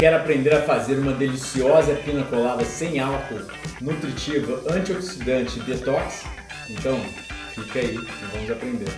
Quer aprender a fazer uma deliciosa pina colada sem álcool, nutritiva, antioxidante e detox? Então, fica aí e vamos aprender.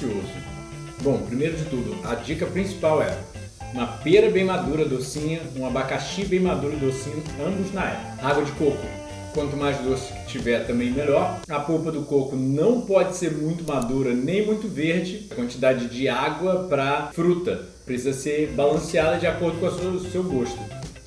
Delicioso. Bom, primeiro de tudo, a dica principal é uma pera bem madura, docinha, um abacaxi bem maduro, docinho, ambos na época. Água de coco. Quanto mais doce que tiver, também melhor. A polpa do coco não pode ser muito madura nem muito verde. A quantidade de água para fruta precisa ser balanceada de acordo com o seu gosto.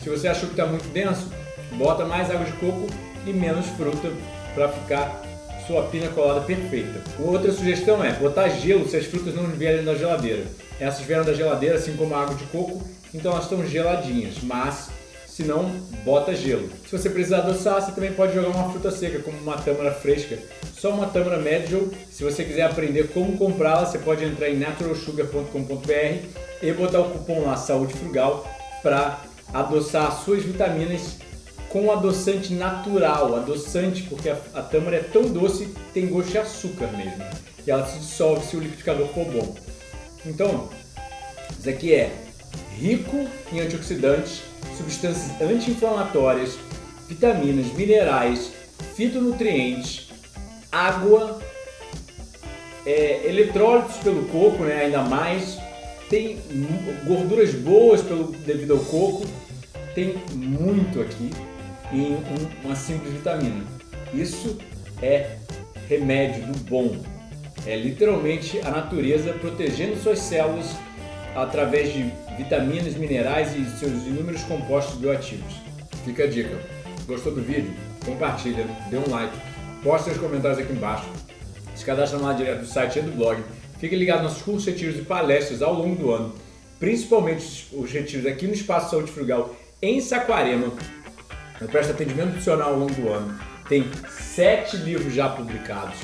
Se você achou que está muito denso, bota mais água de coco e menos fruta para ficar sua pina colada perfeita. Outra sugestão é botar gelo se as frutas não vierem da geladeira. Essas vieram da geladeira, assim como a água de coco, então elas estão geladinhas, mas se não, bota gelo. Se você precisar adoçar, você também pode jogar uma fruta seca, como uma tâmara fresca. Só uma tâmara Medical. Se você quiser aprender como comprá-la, você pode entrar em naturalsugar.com.br e botar o cupom lá, Saúde Frugal, para adoçar suas vitaminas com adoçante natural, adoçante porque a, a tâmara é tão doce que tem gosto de açúcar mesmo. E ela se dissolve se o liquidificador for bom. Então, isso aqui é rico em antioxidantes, substâncias anti-inflamatórias, vitaminas, minerais, fitonutrientes, água, é, eletrólitos pelo coco, né, ainda mais, tem gorduras boas pelo, devido ao coco, tem muito aqui em um, uma simples vitamina. Isso é remédio do bom. É literalmente a natureza protegendo suas células através de vitaminas, minerais e seus inúmeros compostos bioativos. Fica a dica. Gostou do vídeo? Compartilha, dê um like, poste seus comentários aqui embaixo, se cadastra lá direto do site e do blog. Fique ligado nos nossos cursos, retiros e palestras ao longo do ano, principalmente os retiros aqui no Espaço Saúde Frugal em Saquarema, eu presto atendimento nutricional ao longo do ano. Tem sete livros já publicados.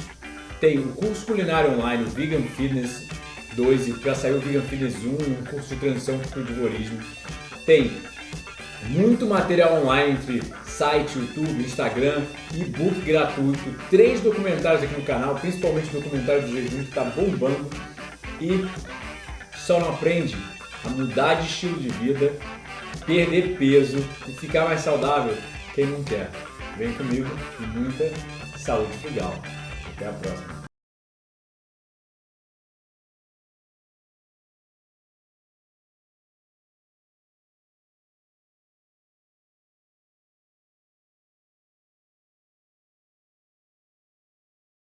Tem o curso culinário online, o Vegan Fitness 2, e já saiu o Vegan Fitness 1, um curso de transição para o divorismo. Tem muito material online entre site, YouTube, Instagram, e-book gratuito, três documentários aqui no canal, principalmente o documentário do jejum que está bombando. E só não aprende a mudar de estilo de vida perder peso e ficar mais saudável, quem não quer? Vem comigo e muita saúde frugal. Até a próxima.